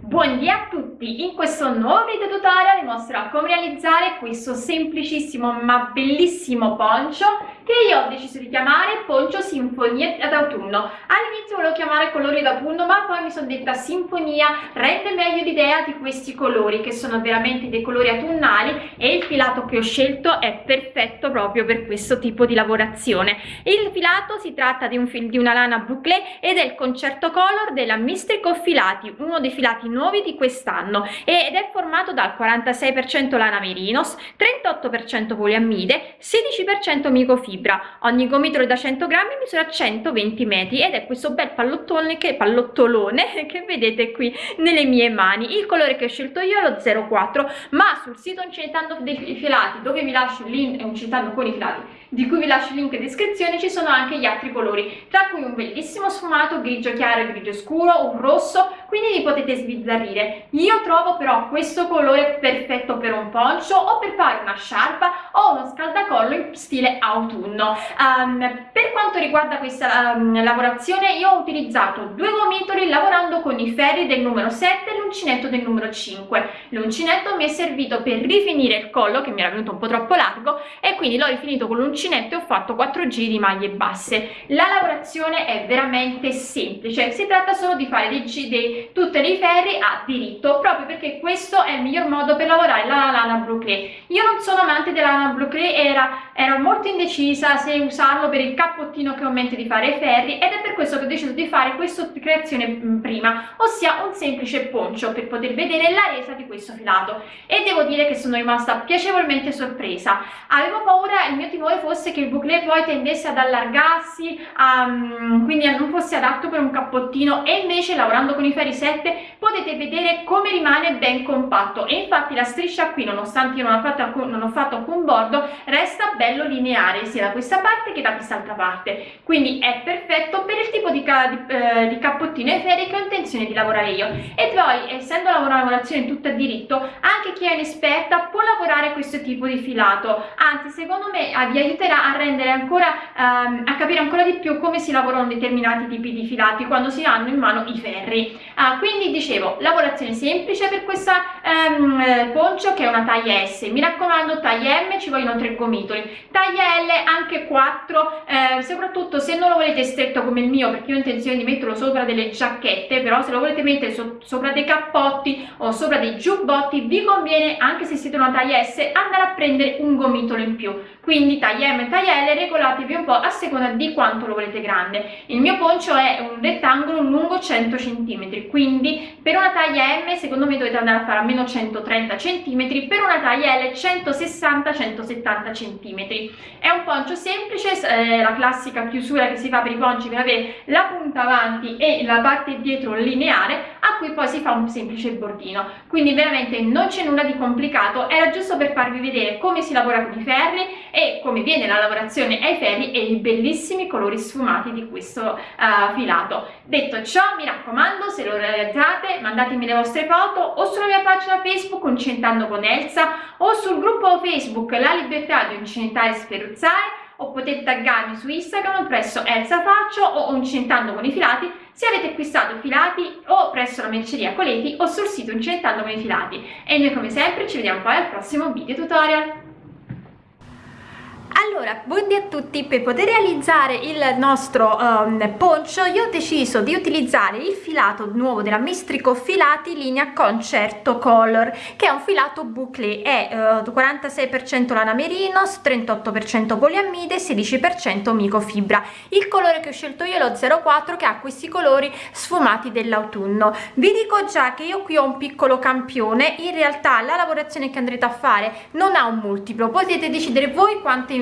Buondì a tutti! In questo nuovo video tutorial vi mostrerò come realizzare questo semplicissimo ma bellissimo poncio che io ho deciso di chiamare poncio sinfonia d'autunno. All'inizio volevo chiamare colori d'autunno ma poi mi sono detta sinfonia rende meglio l'idea di questi colori che sono veramente dei colori autunnali e il filato che ho scelto è perfetto proprio per questo tipo di lavorazione. Il filato si tratta di, un di una lana bouclé ed è il concerto color della Mistrico Filati, uno dei filati nuovi di quest'anno ed è formato dal 46% lana merinos, 38% poliammide, 16% microfibra. Ogni gomitolo da 100 grammi misura 120 metri ed è questo bel pallottone che, pallottolone che vedete qui nelle mie mani. Il colore che ho scelto io è lo 04, ma sul sito Uncentando dei filati, dove vi lascio il link, Uncentando con i filati, di cui vi lascio il link in descrizione, ci sono anche gli altri colori, tra cui un bellissimo sfumato grigio chiaro e grigio scuro, un rosso, quindi li potete sbizzarrire. Io trovo però questo colore perfetto per un poncio o per fare una sciarpa o uno scaldacollo in stile autunno. Um, per quanto riguarda questa um, lavorazione io ho utilizzato due gomitoli lavorando con i ferri del numero 7 e l'uncinetto del numero 5. L'uncinetto mi è servito per rifinire il collo che mi era venuto un po' troppo largo e quindi l'ho rifinito con l'uncinetto e ho fatto 4 giri di maglie basse. La lavorazione è veramente semplice, si tratta solo di fare dei, dei tutti i ferri a diritto proprio perché questo è il miglior modo per lavorare la lana bouclé io non sono amante della lana bouclé era, ero molto indecisa se usarlo per il cappottino che ho in mente di fare i ferri ed è per questo che ho deciso di fare questa creazione mm, prima ossia un semplice poncio per poter vedere la resa di questo filato. E devo dire che sono rimasta piacevolmente sorpresa. Avevo paura il mio timore fosse che il bouclé poi tendesse ad allargarsi um, quindi non fosse adatto per un cappottino e invece lavorando con i ferri 7 potete vedere come rimane ben compatto. E infatti la striscia qui nonostante io non ho fatto alcun, non ho fatto alcun bordo resta bello lineare sia da questa parte che da quest'altra parte. Quindi è perfetto per il tipo di, di, eh, di cappottino e ferri che ho intenzione di lavorare io. E poi essendo una lavorazione tutta a diritto anche chi è inesperta può lavorare questo tipo di filato. Anzi secondo me eh, vi aiuterà a rendere ancora ehm, a capire ancora di più come si lavorano determinati tipi di filati quando si hanno in mano i ferri ah, quindi dicevo lavorazione semplice per questa ehm, poncio che è una taglia S. Mi raccomando taglia M ci vogliono tre gomitoli. Taglia L anche 4 eh, soprattutto se non lo volete stretto come il mio perché io ho intenzione di metterlo sopra delle giacchette però se lo volete mettere so sopra dei cappotti o sopra dei giubbotti vi conviene anche se siete una taglia S andare a prendere un gomitolo in più. Quindi taglia M e taglia L regolatevi un po' a seconda di quanto lo volete grande. Il mio poncio è un rettangolo lungo 100 cm quindi per una taglia M secondo me dovete andare a fare almeno 130 cm per una taglia L 160-170 cm è un poncio semplice eh, la classica chiusura che si fa per i ponci per avere la punta avanti e la parte dietro lineare a cui poi si fa un semplice bordino. Quindi veramente non c'è nulla di complicato era giusto per farvi vedere come si lavora con i ferri e come viene la lavorazione ai ferri e i bellissimi colori sfumati di questo uh, filato. Detto ciò mi raccomando se lo realizzate mandatemi le vostre foto o sulla mia pagina facebook Uncentando con Elsa o sul gruppo facebook La Libertà di Uncentare e Sferruzzare o potete taggarmi su Instagram presso Elsa Faccio o Uncentando con i filati se avete acquistato filati o presso la merceria Coleti o sul sito Uncentando con i filati. E noi come sempre ci vediamo poi al prossimo video tutorial allora, buondì a tutti, per poter realizzare il nostro um, poncio io ho deciso di utilizzare il filato nuovo della Mistrico Filati linea Concerto Color che è un filato bouclé, è uh, 46% lana merinos, 38% poliammide, 16% microfibra. Il colore che ho scelto io è lo 04 che ha questi colori sfumati dell'autunno. Vi dico già che io qui ho un piccolo campione, in realtà la lavorazione che andrete a fare non ha un multiplo, potete decidere voi quanti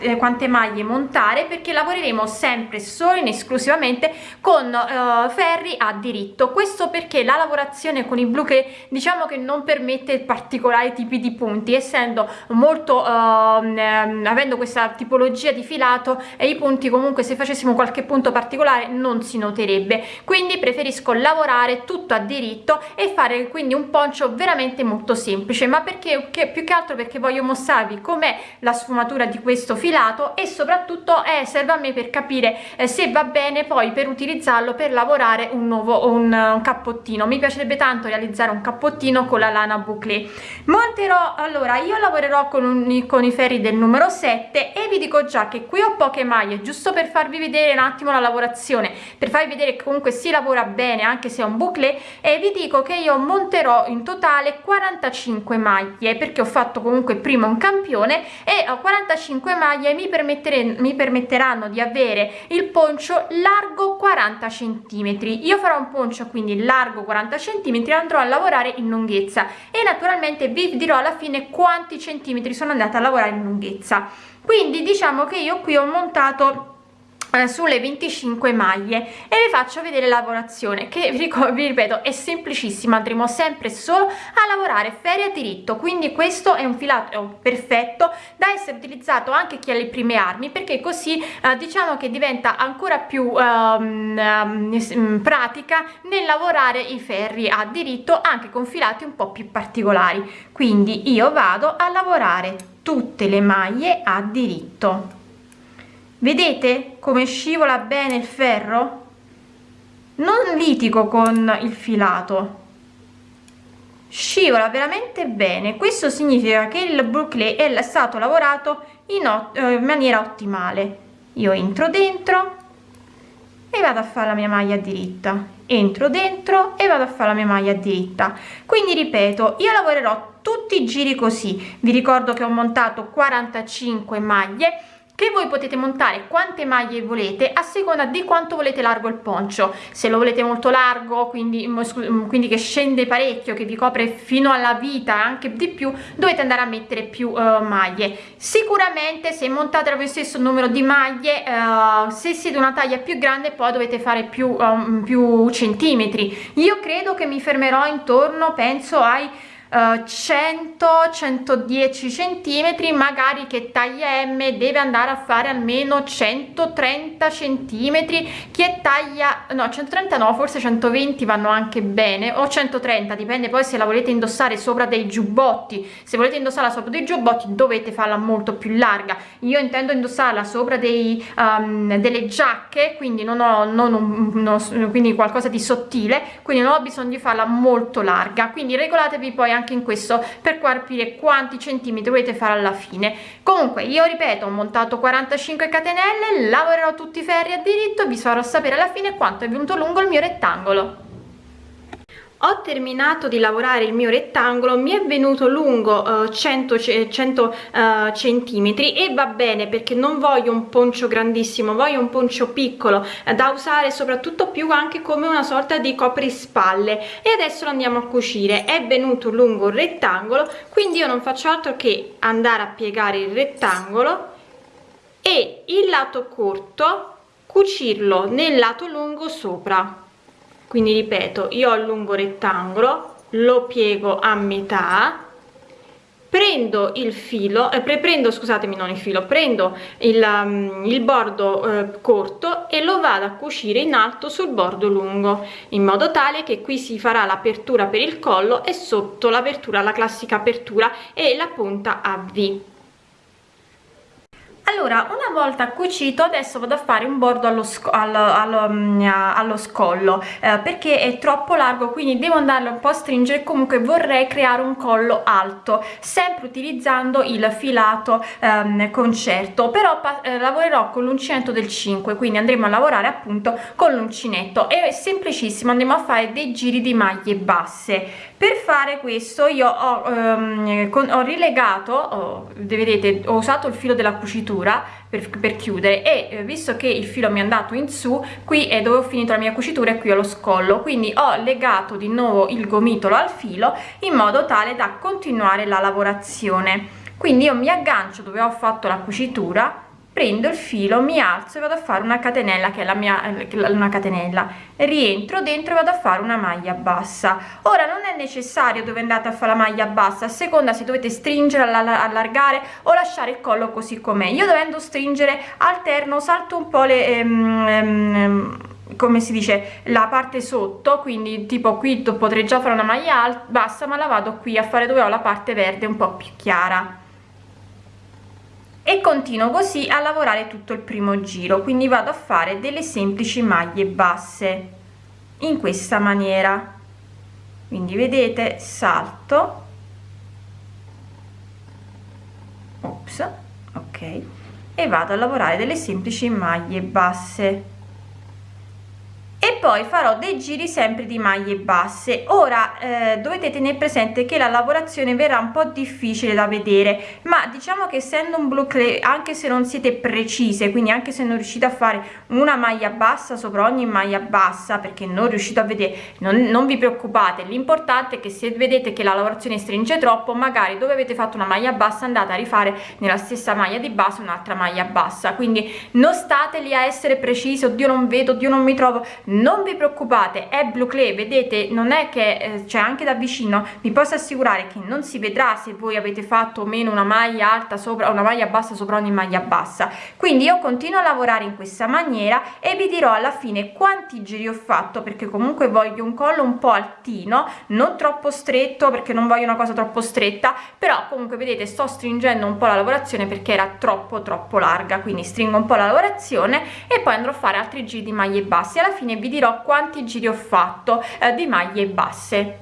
eh, quante maglie montare perché lavoreremo sempre solo in esclusivamente con uh, ferri a diritto. Questo perché la lavorazione con i blu che diciamo che non permette particolari tipi di punti essendo molto uh, avendo questa tipologia di filato e i punti comunque se facessimo qualche punto particolare non si noterebbe. Quindi preferisco lavorare tutto a diritto e fare quindi un poncio veramente molto semplice. Ma perché che, più che altro perché voglio mostrarvi com'è la sfumatura di questo filato e soprattutto eh, serve a me per capire eh, se va bene poi per utilizzarlo per lavorare un nuovo un, un cappottino. Mi piacerebbe tanto realizzare un cappottino con la lana bouclé monterò allora io lavorerò con, un, con i ferri del numero 7 e vi dico già che qui ho poche maglie giusto per farvi vedere un attimo la lavorazione per farvi vedere che comunque si lavora bene anche se è un bouclé e vi dico che io monterò in totale 45 maglie perché ho fatto comunque prima un campione e ho 45 maglie mi, mi permetteranno di avere il poncio largo 40 centimetri. Io farò un poncio quindi largo 40 centimetri andrò a lavorare in lunghezza. E naturalmente vi dirò alla fine quanti centimetri sono andata a lavorare in lunghezza. Quindi diciamo che io qui ho montato sulle 25 maglie. E vi faccio vedere la lavorazione che vi ripeto è semplicissima. Andremo sempre solo a lavorare ferie a diritto. Quindi questo è un filato perfetto da essere utilizzato anche chi ha le prime armi perché così eh, diciamo che diventa ancora più um, um, pratica nel lavorare i ferri a diritto anche con filati un po più particolari. Quindi io vado a lavorare tutte le maglie a diritto vedete come scivola bene il ferro? Non litigo con il filato. Scivola veramente bene. Questo significa che il bouclé è stato lavorato in, eh, in maniera ottimale. Io entro dentro e vado a fare la mia maglia diritta entro dentro e vado a fare la mia maglia diritta quindi ripeto io lavorerò tutti i giri così. Vi ricordo che ho montato 45 maglie che voi potete montare quante maglie volete a seconda di quanto volete largo il poncio. Se lo volete molto largo quindi, mm, mm, quindi che scende parecchio che vi copre fino alla vita anche di più dovete andare a mettere più uh, maglie. Sicuramente se montate lo stesso numero di maglie uh, se siete una taglia più grande poi dovete fare più, um, più centimetri. Io credo che mi fermerò intorno penso ai 100 110 centimetri magari che taglia m deve andare a fare almeno 130 centimetri chi è taglia no 130 no forse 120 vanno anche bene o 130 dipende poi se la volete indossare sopra dei giubbotti se volete indossarla sopra dei giubbotti dovete farla molto più larga. Io intendo indossarla sopra dei um, delle giacche quindi non ho non un, non, quindi qualcosa di sottile quindi non ho bisogno di farla molto larga. Quindi regolatevi poi anche in questo per capire quanti centimetri volete fare alla fine. Comunque io ripeto ho montato 45 catenelle lavorerò tutti i ferri a diritto vi farò sapere alla fine quanto è venuto lungo il mio rettangolo ho terminato di lavorare il mio rettangolo mi è venuto lungo uh, 100, 100 uh, centimetri e va bene perché non voglio un poncio grandissimo voglio un poncio piccolo uh, da usare soprattutto più anche come una sorta di coprispalle. E adesso lo andiamo a cucire. È venuto lungo il rettangolo quindi io non faccio altro che andare a piegare il rettangolo e il lato corto cucirlo nel lato lungo sopra quindi ripeto io ho il lungo rettangolo lo piego a metà prendo il filo eh, prendo scusatemi non il filo prendo il, um, il bordo eh, corto e lo vado a cucire in alto sul bordo lungo in modo tale che qui si farà l'apertura per il collo e sotto l'apertura la classica apertura e la punta a V allora una volta cucito adesso vado a fare un bordo allo, sco allo, allo, mm, allo scollo eh, perché è troppo largo quindi devo andarlo un po' a stringere comunque vorrei creare un collo alto sempre utilizzando il filato ehm, concerto però eh, lavorerò con l'uncinetto del 5 quindi andremo a lavorare appunto con l'uncinetto è semplicissimo andremo a fare dei giri di maglie basse per fare questo io ho, ehm, con, ho rilegato ho, vedete ho usato il filo della cucitura per, per chiudere e eh, visto che il filo mi è andato in su qui è dove ho finito la mia cucitura e qui ho lo scollo. Quindi ho legato di nuovo il gomitolo al filo in modo tale da continuare la lavorazione. Quindi io mi aggancio dove ho fatto la cucitura prendo il filo mi alzo e vado a fare una catenella che è la mia una catenella. Rientro dentro e vado a fare una maglia bassa. Ora non è necessario dove andate a fare la maglia bassa. A seconda se dovete stringere allargare o lasciare il collo così com'è. Io dovendo stringere alterno salto un po le ehm, ehm, come si dice la parte sotto. Quindi tipo qui potrei già fare una maglia bassa ma la vado qui a fare dove ho la parte verde un po più chiara e continuo così a lavorare tutto il primo giro quindi vado a fare delle semplici maglie basse in questa maniera. Quindi vedete salto. Ops ok. E vado a lavorare delle semplici maglie basse poi farò dei giri sempre di maglie basse. Ora eh, dovete tenere presente che la lavorazione verrà un po difficile da vedere ma diciamo che essendo un boucle anche se non siete precise quindi anche se non riuscite a fare una maglia bassa sopra ogni maglia bassa perché non riuscite a vedere non, non vi preoccupate l'importante è che se vedete che la lavorazione stringe troppo magari dove avete fatto una maglia bassa andate a rifare nella stessa maglia di base un'altra maglia bassa. Quindi non state lì a essere precisi oddio non vedo oddio non mi trovo non vi preoccupate è blu clay vedete non è che eh, c'è anche da vicino. Vi posso assicurare che non si vedrà se voi avete fatto o meno una maglia alta sopra una maglia bassa sopra ogni maglia bassa. Quindi io continuo a lavorare in questa maniera e vi dirò alla fine quanti giri ho fatto perché comunque voglio un collo un po altino non troppo stretto perché non voglio una cosa troppo stretta però comunque vedete sto stringendo un po la lavorazione perché era troppo troppo larga quindi stringo un po la lavorazione e poi andrò a fare altri giri di maglie basse. Alla fine vi vi dirò quanti giri ho fatto eh, di maglie basse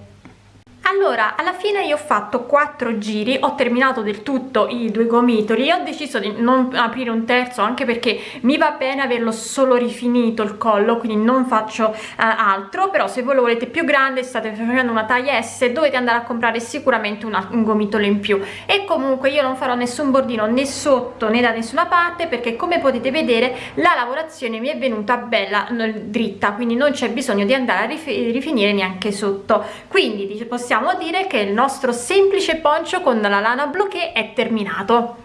allora alla fine io ho fatto quattro giri ho terminato del tutto i due gomitoli ho deciso di non aprire un terzo anche perché mi va bene averlo solo rifinito il collo quindi non faccio uh, altro. Però se voi lo volete più grande state facendo una taglia S dovete andare a comprare sicuramente una, un gomitolo in più. E comunque io non farò nessun bordino né sotto né da nessuna parte perché come potete vedere la lavorazione mi è venuta bella dritta quindi non c'è bisogno di andare a rifinire neanche sotto. Quindi possiamo possiamo dire che il nostro semplice poncio con la lana bloché è terminato